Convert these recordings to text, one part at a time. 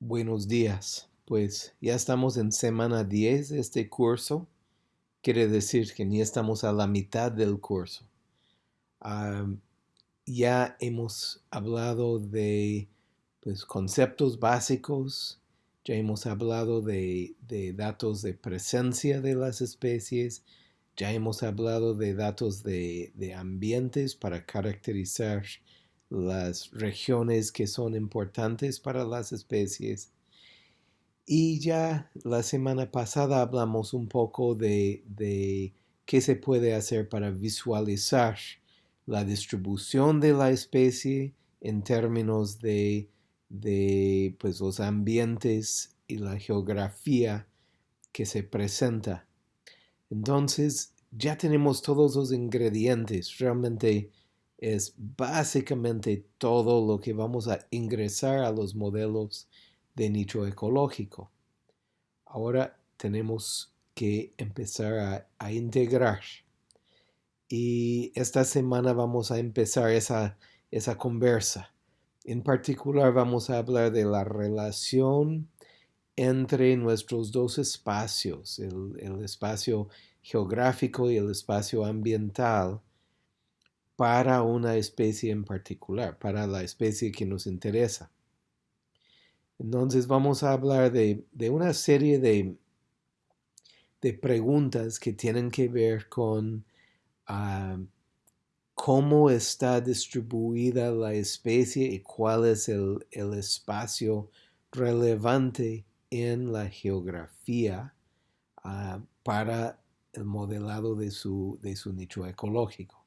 Buenos días. Pues ya estamos en semana 10 de este curso. Quiere decir que ni estamos a la mitad del curso. ya hemos hablado de pues, conceptos básicos, ya hemos hablado de, datos de presencia de las especies, ya hemos hablado de datos de, de ambientes para caracterizar las regiones que son importantes para las especies. Y ya la semana pasada hablamos un poco de, qué se puede hacer para visualizar la distribución de la especie en términos de, de pues, los ambientes y la geografía que se presenta. Entonces ya tenemos todos los ingredientes. Realmente es básicamente todo lo que vamos a ingresar a los modelos de nicho ecológico. Ahora tenemos que empezar a, integrar. Y esta semana vamos a empezar esa, esa conversa. En particular vamos a hablar de la relación entre nuestros dos espacios, el espacio geográfico y el espacio ambiental, para una especie en particular, para la especie que nos interesa. Entonces vamos a hablar de, una serie de, de, preguntas que tienen que ver con ah, cómo está distribuida la especie y cuál es el, espacio relevante en la geografía ah, para el modelado de su, de su nicho ecológico.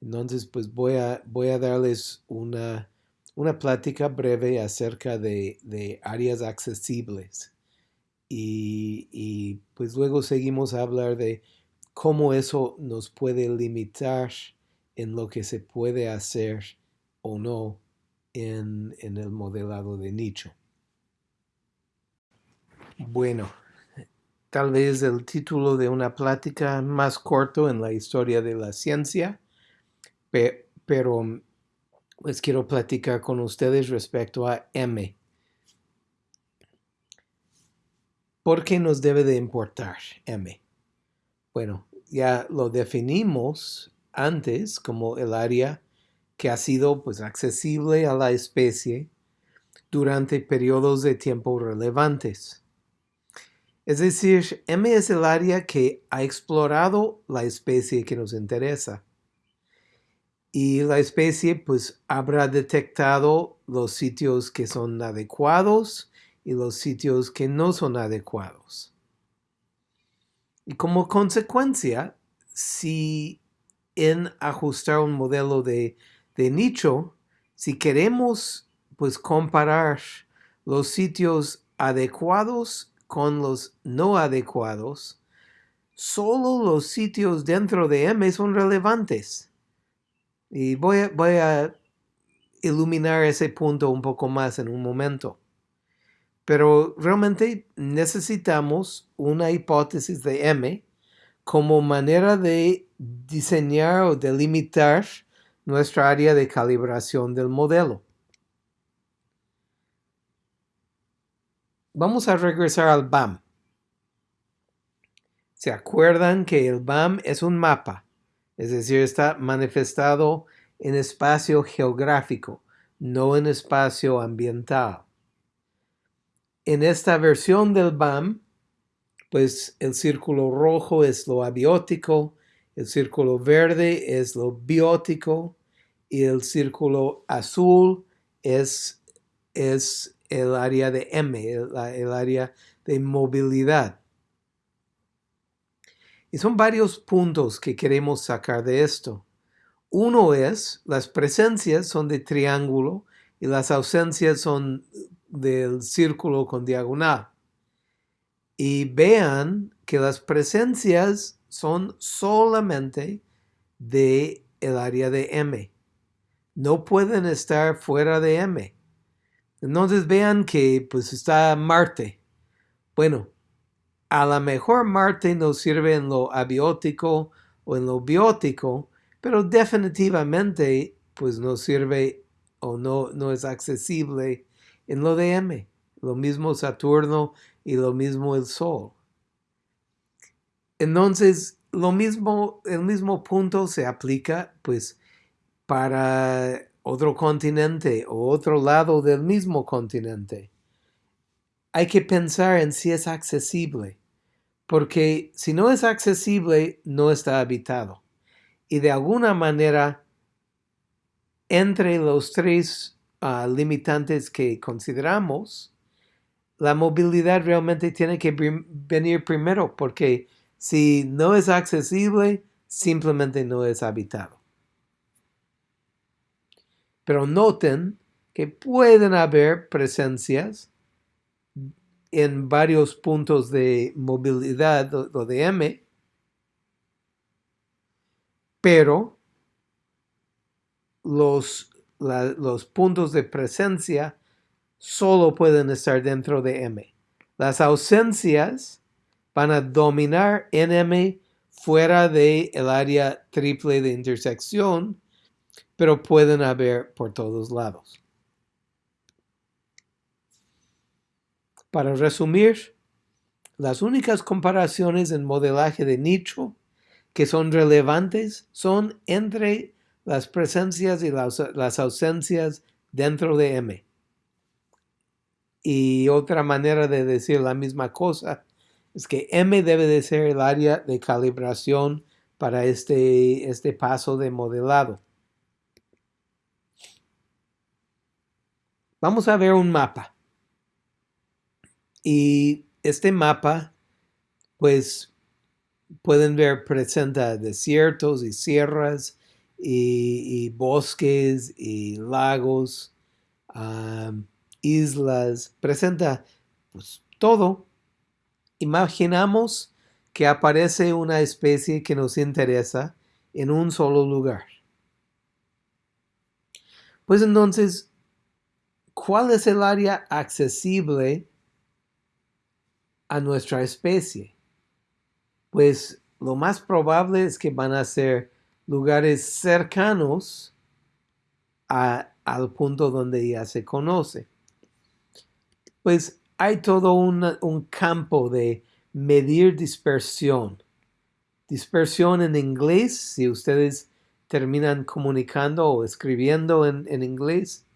Entonces, pues voy a, voy a darles una, una plática breve acerca de, áreas accesibles. Y, pues luego seguimos a hablar de cómo eso nos puede limitar en lo que se puede hacer o no en, en el modelado de nicho. Bueno, tal vez el título de una plática más corto en la historia de la ciencia, pero pues quiero platicar con ustedes respecto a M. ¿Por qué nos debe de importar M? Bueno, ya lo definimos antes como el área que ha sido pues accesible a la especie durante periodos de tiempo relevantes. Es decir, M es el área que ha explorado la especie que nos interesa y la especie pues habrá detectado los sitios que son adecuados y los sitios que no son adecuados. Y como consecuencia, si en ajustar un modelo de, nicho, si queremos pues comparar los sitios adecuados con los no adecuados, solo los sitios dentro de M son relevantes. Y voy a, iluminar ese punto un poco más en un momento. Pero realmente necesitamos una hipótesis de M como manera de diseñar o delimitar nuestra área de calibración del modelo. Vamos a regresar al BAM. ¿Se acuerdan que el BAM es un mapa? Es decir, está manifestado en espacio geográfico, no en espacio ambiental. En esta versión del BAM, pues el círculo rojo es lo abiótico, el círculo verde es lo biótico y el círculo azul es, es el área de M, el área de movilidad. Y son varios puntos que queremos sacar de esto. Uno es, las presencias son de triángulo y las ausencias son del círculo con diagonal. Y vean que las presencias son solamente de el área de M. No pueden estar fuera de M. Entonces vean que pues está Marte. Bueno, a lo mejor Marte nos sirve en lo abiótico o en lo biótico, pero definitivamente pues no sirve o no, no es accesible en lo de M. lo mismo Saturno y lo mismo el Sol. Entonces, lo mismo, el mismo punto se aplica pues para otro continente o otro lado del mismo continente. Hay que pensar en si es accesible, porque si no es accesible, no está habitado. Y de alguna manera, entre los tres ah, limitantes que consideramos, la movilidad realmente tiene que venir primero, porque si no es accesible, simplemente no es habitado. Pero noten que pueden haber presencias en varios puntos de movilidad o de M, pero los, los puntos de presencia solo pueden estar dentro de M. Las ausencias van a dominar en M fuera del el área triple de intersección, pero pueden haber por todos lados. Para resumir, las únicas comparaciones en modelaje de nicho que son relevantes son entre las presencias y las, las ausencias dentro de M. Y otra manera de decir la misma cosa es que M debe de ser el área de calibración para este, este paso de modelado. Vamos a ver un mapa. Y este mapa, pues pueden ver, presenta desiertos y sierras y, bosques y lagos, islas, presenta pues, todo. Imaginamos que aparece una especie que nos interesa en un solo lugar. Pues entonces, ¿cuál es el área accesible a nuestra especie? Pues lo más probable es que van a ser lugares cercanos al punto donde ya se conoce. Pues hay todo un campo de medir dispersión. Dispersión en inglés, si ustedes terminan comunicando o escribiendo en, en inglés.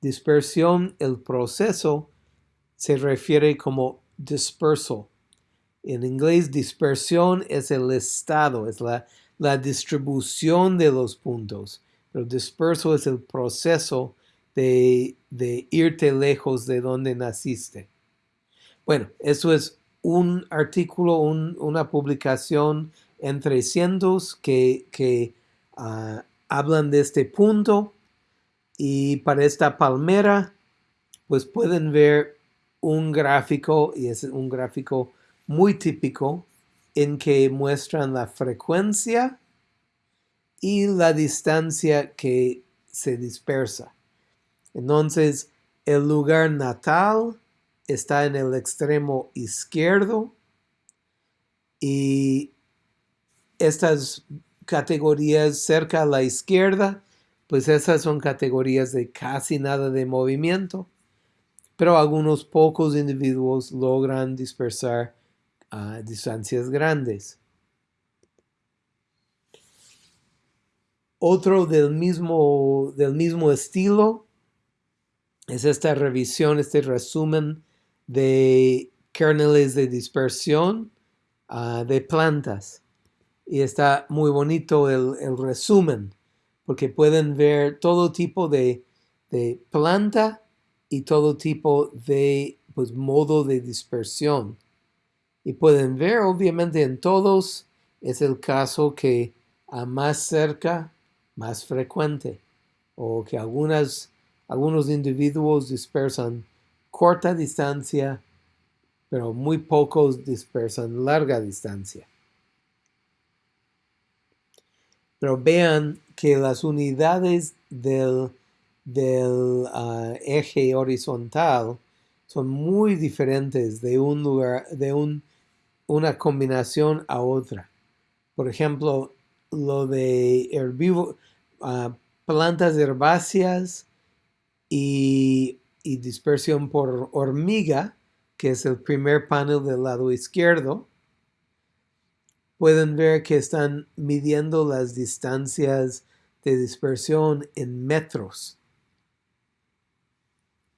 Dispersión, el proceso, se refiere como dispersal. En inglés, dispersión es el estado, es la, la distribución de los puntos. Pero disperso es el proceso de, de irte lejos de donde naciste. Bueno, eso es un artículo, una publicación entre cientos que, que ah, hablan de este punto y para esta palmera pues pueden ver un gráfico y es un gráfico muy típico en que muestran la frecuencia y la distancia que se dispersa. Entonces, el lugar natal está en el extremo izquierdo y estas categorías cerca a la izquierda, pues esas son categorías de casi nada de movimiento, pero algunos pocos individuos logran dispersar a distancias grandes. Otro del mismo, del mismo estilo es esta revisión, este resumen de kernels de dispersión ah, de plantas. Y está muy bonito el, resumen, porque pueden ver todo tipo de, de planta y todo tipo de pues, modo de dispersión. Y pueden ver, obviamente, en todos es el caso que a más cerca, más frecuente, o que algunas, algunos individuos dispersan corta distancia, pero muy pocos dispersan larga distancia. Pero vean que las unidades del, del ah, eje horizontal son muy diferentes de un lugar, de un una combinación a otra. Por ejemplo, lo de herbívoros, ah, plantas herbáceas y y dispersión por hormiga, que es el primer panel del lado izquierdo, pueden ver que están midiendo las distancias de dispersión en metros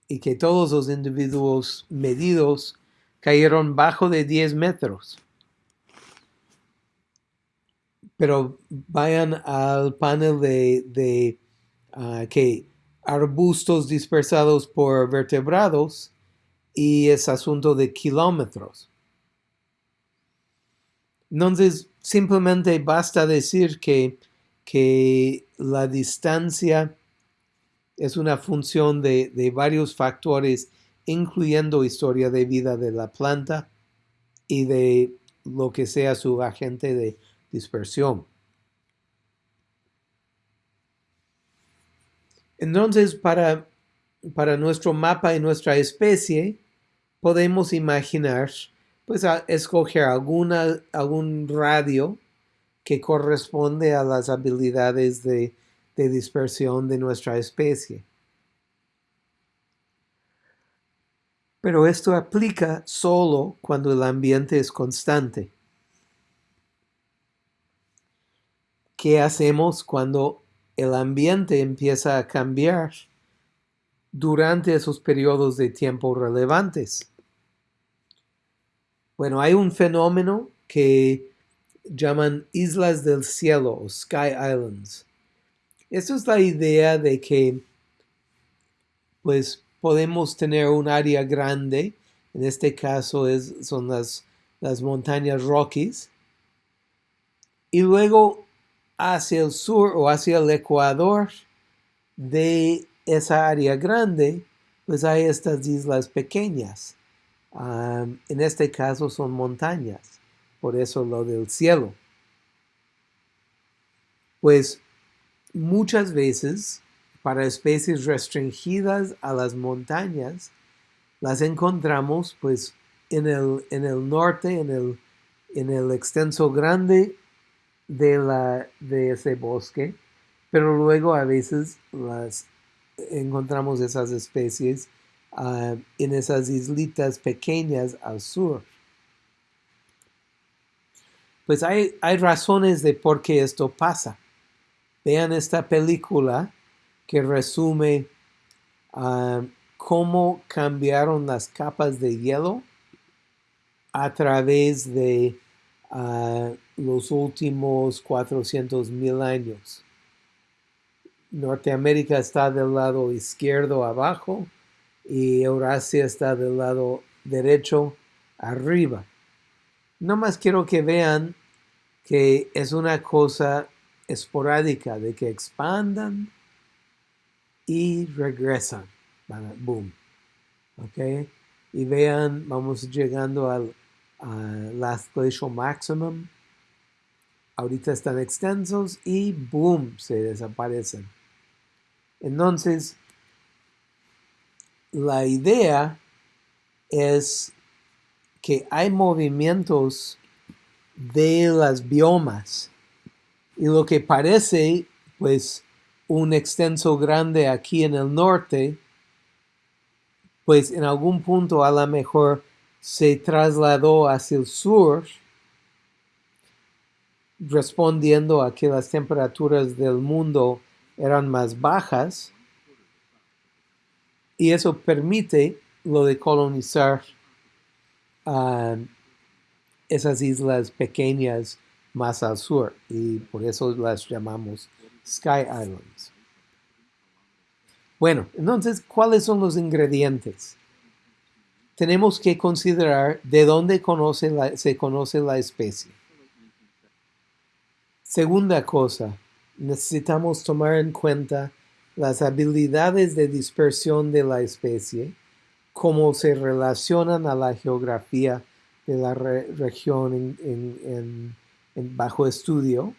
y que todos los individuos medidos cayeron bajo de 10 metros. Pero vayan al panel de, ah, que arbustos dispersados por vertebrados y es asunto de kilómetros. Entonces, simplemente basta decir que, que la distancia es una función de, de, varios factores, incluyendo historia de vida de la planta y de lo que sea su agente de dispersión. Entonces, para, para nuestro mapa y nuestra especie, podemos imaginar, pues, escoger alguna, algún radio que corresponde a las habilidades de, de dispersión de nuestra especie. Pero esto aplica solo cuando el ambiente es constante. ¿Qué hacemos cuando el ambiente empieza a cambiar durante esos periodos de tiempo relevantes. Bueno, hay un fenómeno que llaman islas del cielo o sky islands. Esto es la idea de que pues podemos tener un área grande, en este caso es, son las, las montañas Rockies, y luego hacia el sur o hacia el ecuador de esa área grande, pues hay estas islas pequeñas. en este caso son montañas, por eso lo del cielo. Pues muchas veces para especies restringidas a las montañas, las encontramos pues en el, en el norte, en el, en el extenso grande de, la, de ese bosque, pero luego a veces las encontramos esas especies ah, en esas islitas pequeñas al sur. Pues hay, hay razones de por qué esto pasa. Vean esta película que resume ah, cómo cambiaron las capas de hielo a través de ah, los últimos 400 mil años. Norteamérica está del lado izquierdo abajo y Eurasia está del lado derecho arriba. No más quiero que vean que es una cosa esporádica de que expandan y regresan. Boom. ¿Ok? Y vean, vamos llegando al last glacial maximum ahorita están extensos y boom, se desaparecen. Entonces, la idea es que hay movimientos de las biomas y lo que parece pues un extenso grande aquí en el norte pues en algún punto a lo mejor se trasladó hacia el sur respondiendo a que las temperaturas del mundo eran más bajas. Y eso permite lo de colonizar um, esas islas pequeñas más al sur y por eso las llamamos Sky Islands. Bueno, entonces, ¿cuáles son los ingredientes? Tenemos que considerar de dónde se conoce la especie. Segunda cosa, necesitamos tomar en cuenta las habilidades de dispersión de la especie, cómo se relacionan a la geografía de la región bajo estudio.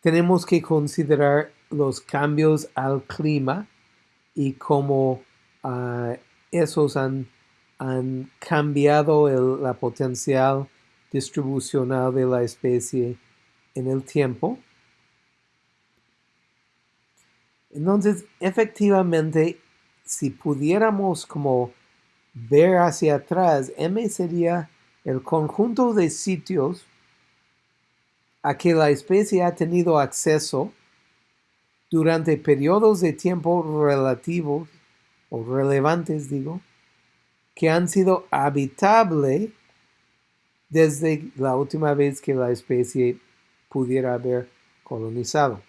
Tenemos que considerar los cambios al clima y cómo ah, esos han, cambiado la potencial distribucional de la especie en el tiempo. Entonces, efectivamente, si pudiéramos como ver hacia atrás, M sería el conjunto de sitios a que la especie ha tenido acceso durante periodos de tiempo relativos o relevantes, digo, que han sido habitables desde la última vez que la especie pudiera haber colonizado.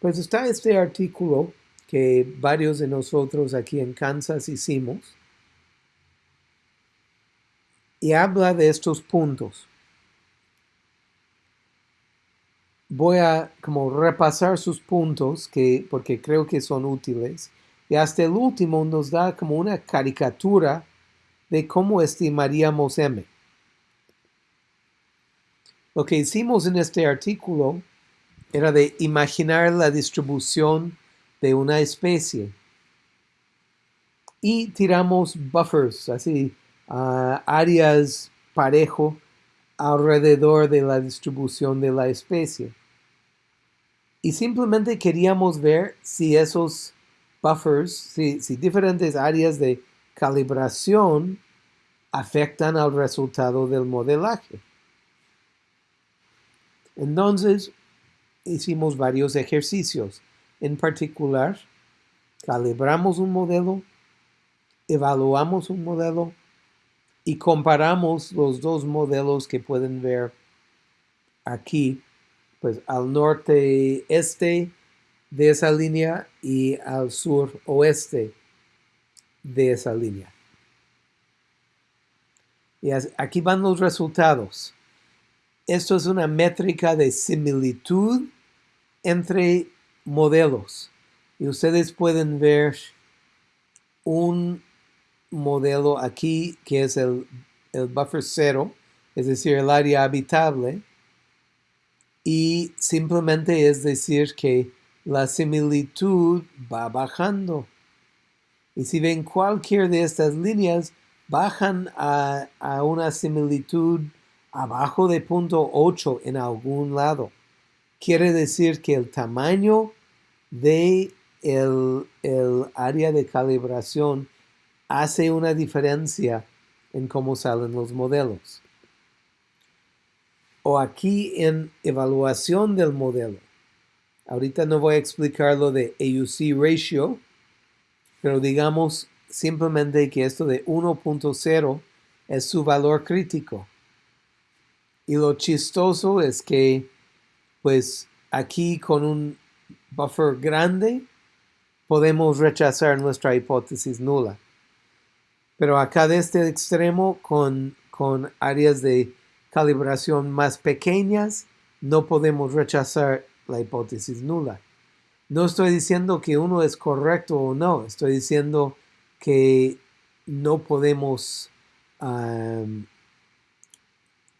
Pues está este artículo que varios de nosotros aquí en Kansas hicimos y habla de estos puntos. Voy a como repasar sus puntos que, porque creo que son útiles y hasta el último nos da como una caricatura de cómo estimaríamos M. Lo que hicimos en este artículo era de imaginar la distribución de una especie. Y tiramos buffers, así, áreas parejo alrededor de la distribución de la especie. Y simplemente queríamos ver si esos buffers, si, diferentes áreas de calibración afectan al resultado del modelaje. Entonces, hicimos varios ejercicios. En particular, calibramos un modelo, evaluamos un modelo y comparamos los dos modelos que pueden ver aquí, pues al norte este de esa línea y al sur oeste de esa línea. Y aquí van los resultados. Esto es una métrica de similitud entre modelos. Y ustedes pueden ver un modelo aquí que es el, el buffer cero, es decir, el área habitable. Y simplemente es decir que la similitud va bajando. Y si ven cualquier de estas líneas, bajan a, a una similitud abajo de punto 8 en algún lado. Quiere decir que el tamaño de el, área de calibración hace una diferencia en cómo salen los modelos. O aquí en evaluación del modelo. Ahorita no voy a explicar lo de AUC ratio, pero digamos simplemente que esto de 1.0 es su valor crítico. Y lo chistoso es que, pues aquí con un buffer grande, podemos rechazar nuestra hipótesis nula. Pero acá de este extremo, con, con áreas de calibración más pequeñas, no podemos rechazar la hipótesis nula. No estoy diciendo que uno es correcto o no, estoy diciendo que no podemos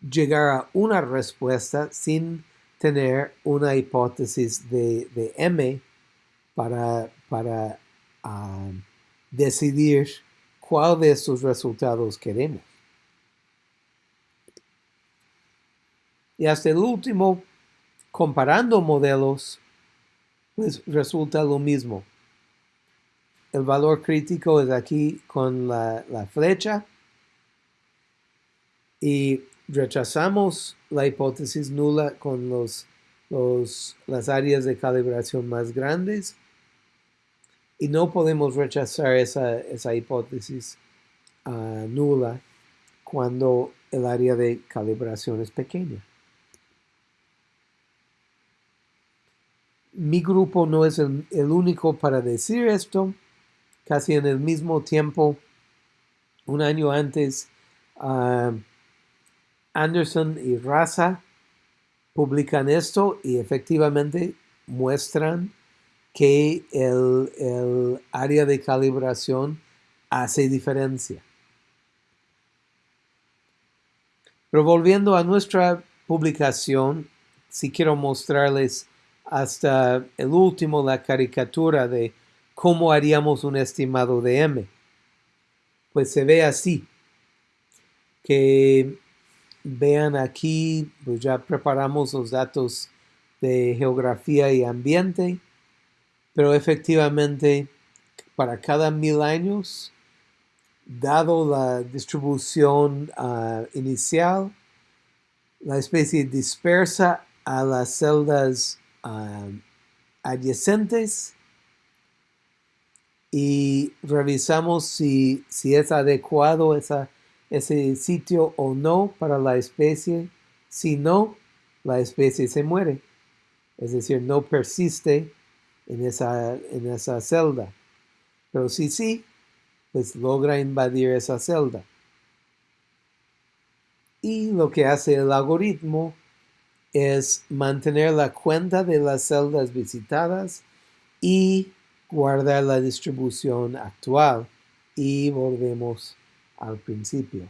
llegar a una respuesta sin tener una hipótesis de, M para, para decidir cuál de estos resultados queremos. Y hasta el último, comparando modelos, pues resulta lo mismo. El valor crítico es aquí con la, la flecha y rechazamos la hipótesis nula con los, las áreas de calibración más grandes y no podemos rechazar esa, hipótesis ah, nula cuando el área de calibración es pequeña. Mi grupo no es el, único para decir esto. Casi en el mismo tiempo, un año antes, ah, Anderson y Raza publican esto y efectivamente muestran que el, área de calibración hace diferencia. Pero volviendo a nuestra publicación, si quiero mostrarles hasta el último la caricatura de cómo haríamos un estimado de M. Pues se ve así, que Vean aquí, pues ya preparamos los datos de geografía y ambiente, pero efectivamente para cada mil años, dado la distribución uh, inicial, la especie dispersa a las celdas uh, adyacentes y revisamos si, si es adecuado esa, ese sitio o no para la especie. Si no, la especie se muere. Es decir, no persiste en esa, en esa celda. Pero si sí, pues logra invadir esa celda. Y lo que hace el algoritmo es mantener la cuenta de las celdas visitadas y guardar la distribución actual. Y volvemos al principio.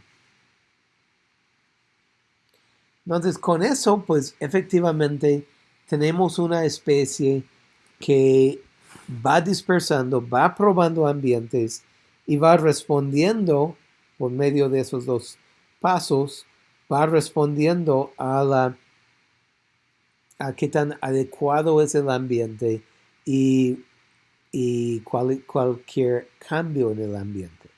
Entonces, con eso, pues efectivamente tenemos una especie que va dispersando, va probando ambientes y va respondiendo por medio de esos dos pasos, va respondiendo a la a qué tan adecuado es el ambiente y, y cualquier cambio en el ambiente.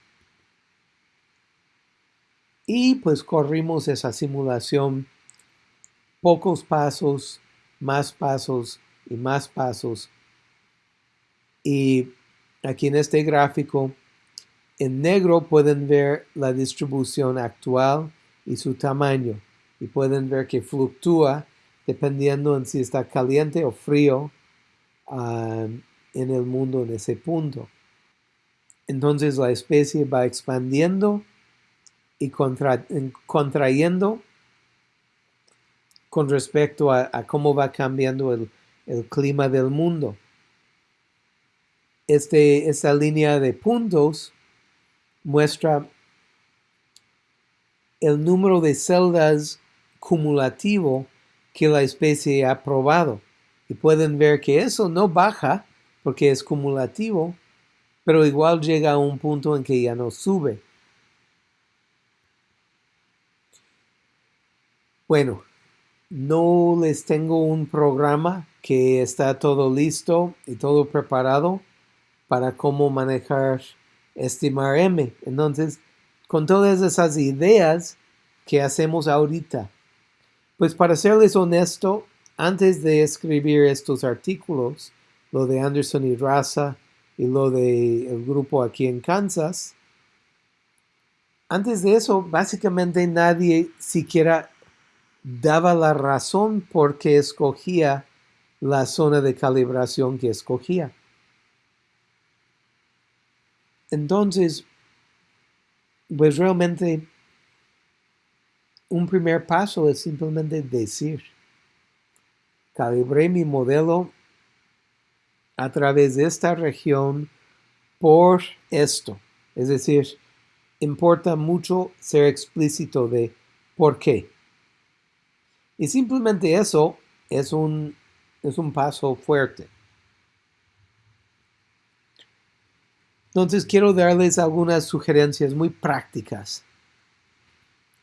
Y pues corrimos esa simulación, pocos pasos, más pasos y más pasos. Y aquí en este gráfico, en negro pueden ver la distribución actual y su tamaño. Y pueden ver que fluctúa dependiendo en si está caliente o frío um, en el mundo en ese punto. Entonces la especie va expandiendo y contrayendo con respecto a, cómo va cambiando el, clima del mundo. Este, esta línea de puntos muestra el número de celdas cumulativo que la especie ha probado. Y pueden ver que eso no baja porque es cumulativo, pero igual llega a un punto en que ya no sube. Bueno, no les tengo un programa que está todo listo y todo preparado para cómo manejar estimar M. Entonces, con todas esas ideas que hacemos ahorita, pues para serles honesto, antes de escribir estos artículos, lo de Anderson y Raza y lo del grupo aquí en Kansas, antes de eso, básicamente nadie siquiera daba la razón por qué escogía la zona de calibración que escogía. Entonces, pues realmente un primer paso es simplemente decir, calibré mi modelo a través de esta región por esto. Es decir, importa mucho ser explícito de por qué. Y simplemente eso es un, es un paso fuerte. Entonces quiero darles algunas sugerencias muy prácticas.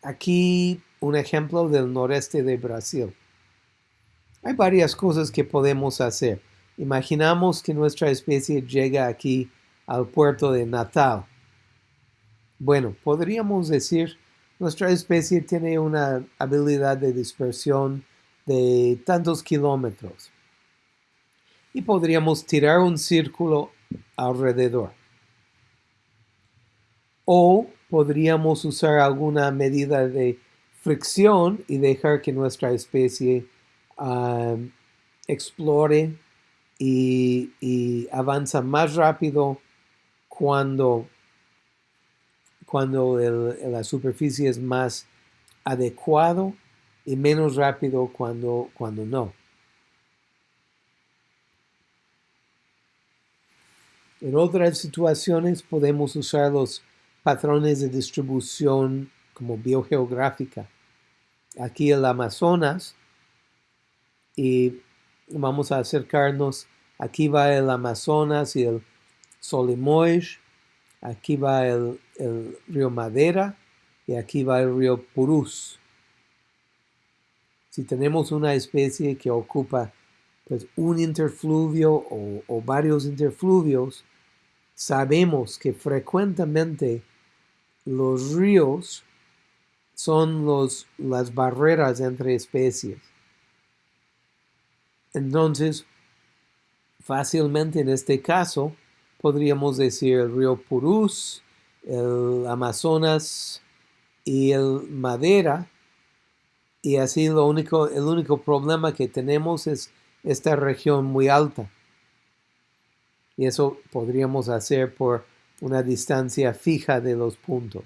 Aquí un ejemplo del noreste de Brasil. Hay varias cosas que podemos hacer. Imaginamos que nuestra especie llega aquí al puerto de Natal. Bueno, podríamos decir nuestra especie tiene una habilidad de dispersión de tantos kilómetros. Y podríamos tirar un círculo alrededor. O podríamos usar alguna medida de fricción y dejar que nuestra especie explore y, y, avanza más rápido cuando cuando la superficie es más adecuado y menos rápido cuando, cuando no. En otras situaciones podemos usar los patrones de distribución como biogeográfica. Aquí el Amazonas y vamos a acercarnos. Aquí va el Amazonas y el Solimois Aquí va el, río Madera y aquí va el río Purús. Si tenemos una especie que ocupa pues un interfluvio o, o varios interfluvios, sabemos que frecuentemente los ríos son los, las barreras entre especies. Entonces, fácilmente en este caso, podríamos decir el río Purús, el Amazonas y el Madera, y así lo único, el único problema que tenemos es esta región muy alta. Y eso podríamos hacer por una distancia fija de los puntos.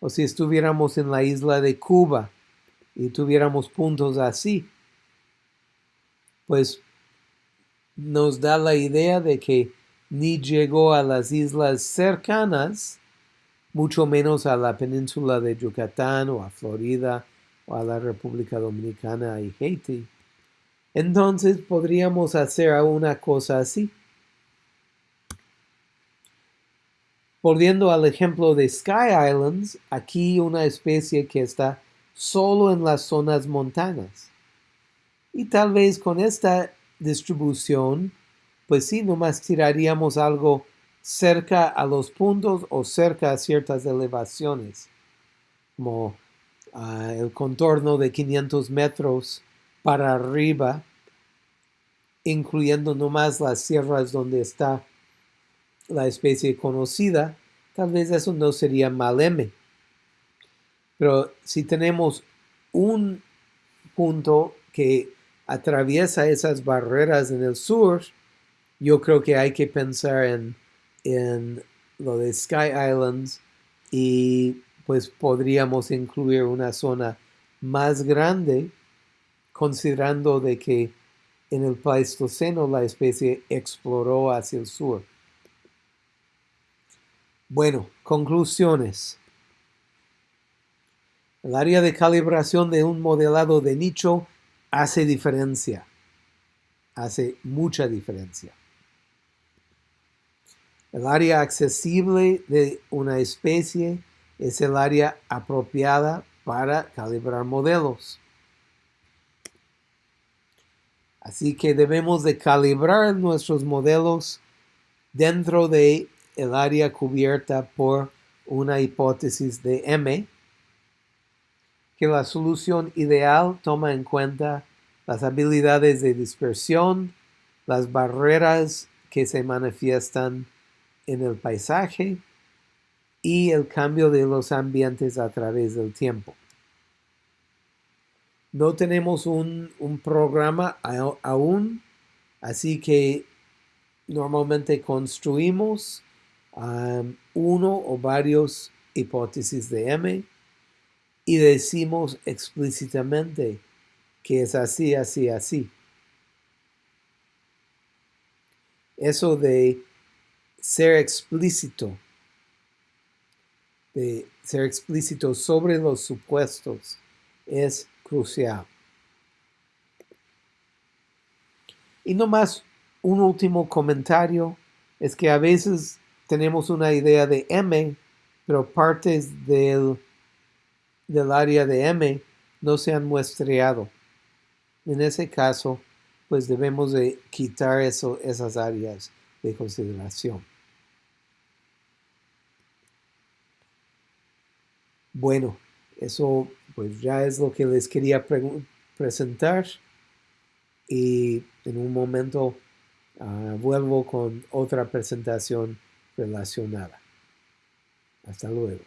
O si estuviéramos en la isla de Cuba y tuviéramos puntos así, pues nos da la idea de que ni llegó a las islas cercanas, mucho menos a la península de Yucatán o a Florida o a la República Dominicana y Haití. Entonces podríamos hacer una cosa así. Volviendo al ejemplo de Sky Islands, aquí una especie que está solo en las zonas montanas. Y tal vez con esta distribución, pues sí, nomás tiraríamos algo cerca a los puntos o cerca a ciertas elevaciones, como ah, el contorno de 500 metros para arriba, incluyendo nomás las sierras donde está la especie conocida, tal vez eso no sería mal M. Pero si tenemos un punto que atraviesa esas barreras en el sur, yo creo que hay que pensar en, en lo de Sky Islands y pues podríamos incluir una zona más grande considerando de que en el Pleistoceno la especie exploró hacia el sur. Bueno, conclusiones. El área de calibración de un modelado de nicho hace diferencia, hace mucha diferencia. El área accesible de una especie es el área apropiada para calibrar modelos. Así que debemos de calibrar nuestros modelos dentro de el área cubierta por una hipótesis de M que la solución ideal toma en cuenta las habilidades de dispersión, las barreras que se manifiestan en el paisaje y el cambio de los ambientes a través del tiempo. No tenemos un, programa aún, así que normalmente construimos uno o varios hipótesis de M y decimos explícitamente que es así, así, así. Eso de ser explícito, de ser explícito sobre los supuestos es crucial. Y no más un último comentario es que a veces tenemos una idea de M, pero partes del del área de M no se han muestreado. En ese caso, pues debemos de quitar eso, esas áreas de consideración. Bueno, eso pues ya es lo que les quería presentar y en un momento ah, vuelvo con otra presentación relacionada. Hasta luego.